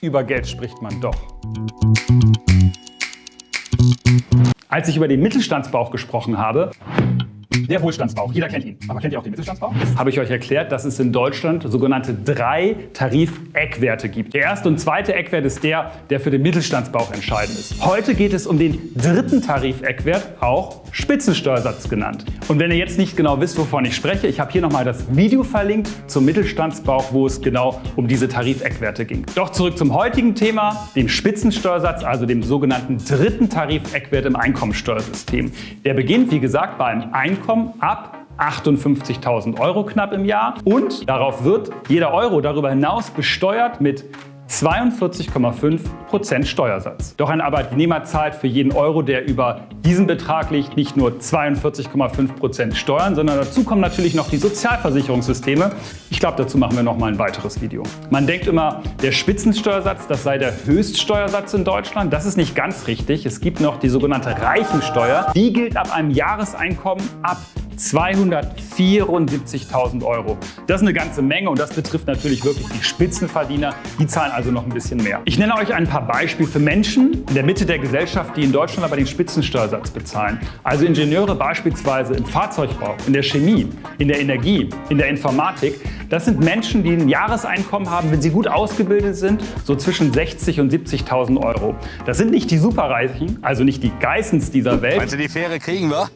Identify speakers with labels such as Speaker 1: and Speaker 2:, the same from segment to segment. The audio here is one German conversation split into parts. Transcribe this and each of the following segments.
Speaker 1: Über Geld spricht man doch. Als ich über den Mittelstandsbauch gesprochen habe, der Wohlstandsbauch, jeder kennt ihn. Aber kennt ihr auch den Mittelstandsbauch? Habe ich euch erklärt, dass es in Deutschland sogenannte drei Tarifeckwerte gibt. Der erste und zweite Eckwert ist der, der für den Mittelstandsbauch entscheidend ist. Heute geht es um den dritten Tarifeckwert, auch Spitzensteuersatz genannt. Und wenn ihr jetzt nicht genau wisst, wovon ich spreche, ich habe hier nochmal das Video verlinkt zum Mittelstandsbauch, wo es genau um diese Tarifeckwerte ging. Doch zurück zum heutigen Thema, dem Spitzensteuersatz, also dem sogenannten dritten Tarifeckwert im Einkommensteuersystem. Der beginnt, wie gesagt, bei einem Einkommen Einkommen ab 58.000 Euro knapp im Jahr. Und darauf wird jeder Euro darüber hinaus besteuert mit 42,5% Steuersatz. Doch ein Arbeitnehmer zahlt für jeden Euro, der über diesen Betrag liegt, nicht nur 42,5% Steuern, sondern dazu kommen natürlich noch die Sozialversicherungssysteme. Ich glaube, dazu machen wir noch mal ein weiteres Video. Man denkt immer, der Spitzensteuersatz, das sei der Höchststeuersatz in Deutschland. Das ist nicht ganz richtig. Es gibt noch die sogenannte Reichensteuer. Die gilt ab einem Jahreseinkommen ab 274.000 Euro. Das ist eine ganze Menge und das betrifft natürlich wirklich die Spitzenverdiener. Die zahlen also noch ein bisschen mehr. Ich nenne euch ein paar Beispiele für Menschen in der Mitte der Gesellschaft, die in Deutschland aber den Spitzensteuersatz bezahlen. Also Ingenieure beispielsweise im Fahrzeugbau, in der Chemie, in der Energie, in der Informatik. Das sind Menschen, die ein Jahreseinkommen haben, wenn sie gut ausgebildet sind, so zwischen 60 und 70.000 Euro. Das sind nicht die Superreichen, also nicht die Geissens dieser Welt.
Speaker 2: Meinst du, die Fähre kriegen wir?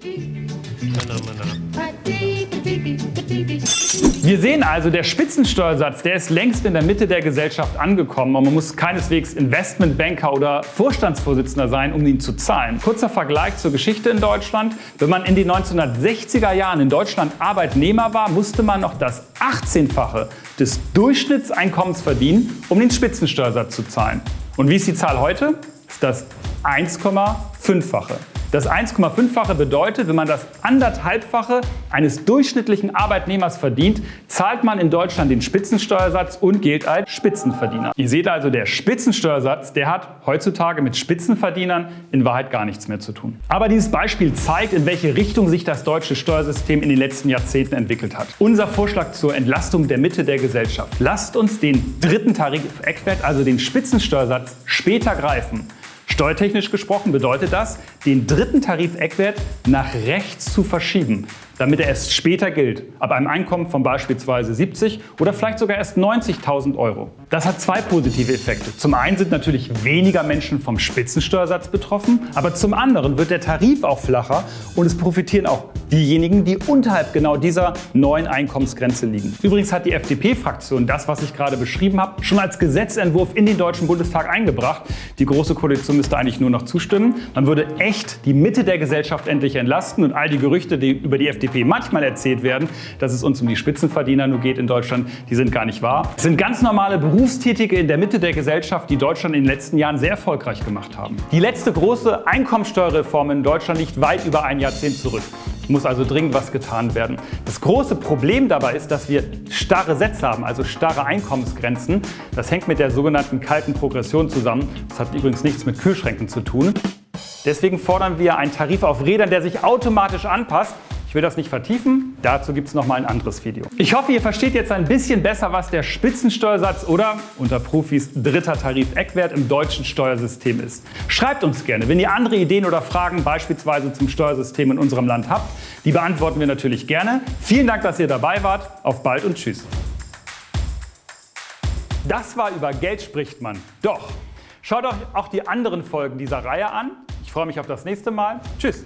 Speaker 1: Wir sehen also, der Spitzensteuersatz, der ist längst in der Mitte der Gesellschaft angekommen und man muss keineswegs Investmentbanker oder Vorstandsvorsitzender sein, um ihn zu zahlen. Kurzer Vergleich zur Geschichte in Deutschland. Wenn man in den 1960er Jahren in Deutschland Arbeitnehmer war, musste man noch das 18-fache des Durchschnittseinkommens verdienen, um den Spitzensteuersatz zu zahlen. Und wie ist die Zahl heute? Ist das 1,5-fache. Das 1,5-fache bedeutet, wenn man das anderthalbfache eines durchschnittlichen Arbeitnehmers verdient, zahlt man in Deutschland den Spitzensteuersatz und gilt als Spitzenverdiener. Ihr seht also, der Spitzensteuersatz, der hat heutzutage mit Spitzenverdienern in Wahrheit gar nichts mehr zu tun. Aber dieses Beispiel zeigt, in welche Richtung sich das deutsche Steuersystem in den letzten Jahrzehnten entwickelt hat. Unser Vorschlag zur Entlastung der Mitte der Gesellschaft. Lasst uns den dritten Tarifeckwert, also den Spitzensteuersatz, später greifen. Steuertechnisch gesprochen bedeutet das, den dritten Tarifeckwert nach rechts zu verschieben damit er erst später gilt, ab einem Einkommen von beispielsweise 70 oder vielleicht sogar erst 90.000 Euro. Das hat zwei positive Effekte. Zum einen sind natürlich weniger Menschen vom Spitzensteuersatz betroffen, aber zum anderen wird der Tarif auch flacher und es profitieren auch diejenigen, die unterhalb genau dieser neuen Einkommensgrenze liegen. Übrigens hat die FDP-Fraktion das, was ich gerade beschrieben habe, schon als Gesetzentwurf in den Deutschen Bundestag eingebracht. Die Große Koalition müsste eigentlich nur noch zustimmen. Man würde echt die Mitte der Gesellschaft endlich entlasten und all die Gerüchte, die über die FDP FDP manchmal erzählt werden, dass es uns um die Spitzenverdiener nur geht in Deutschland, die sind gar nicht wahr. Es sind ganz normale Berufstätige in der Mitte der Gesellschaft, die Deutschland in den letzten Jahren sehr erfolgreich gemacht haben. Die letzte große Einkommensteuerreform in Deutschland liegt weit über ein Jahrzehnt zurück. Muss also dringend was getan werden. Das große Problem dabei ist, dass wir starre Sätze haben, also starre Einkommensgrenzen. Das hängt mit der sogenannten kalten Progression zusammen. Das hat übrigens nichts mit Kühlschränken zu tun. Deswegen fordern wir einen Tarif auf Rädern, der sich automatisch anpasst ich will das nicht vertiefen, dazu gibt es noch mal ein anderes Video. Ich hoffe, ihr versteht jetzt ein bisschen besser, was der Spitzensteuersatz oder unter Profis dritter Tarifeckwert im deutschen Steuersystem ist. Schreibt uns gerne, wenn ihr andere Ideen oder Fragen beispielsweise zum Steuersystem in unserem Land habt. Die beantworten wir natürlich gerne. Vielen Dank, dass ihr dabei wart. Auf bald und tschüss. Das war über Geld spricht man. Doch. Schaut euch auch die anderen Folgen dieser Reihe an. Ich freue mich auf das nächste Mal. Tschüss.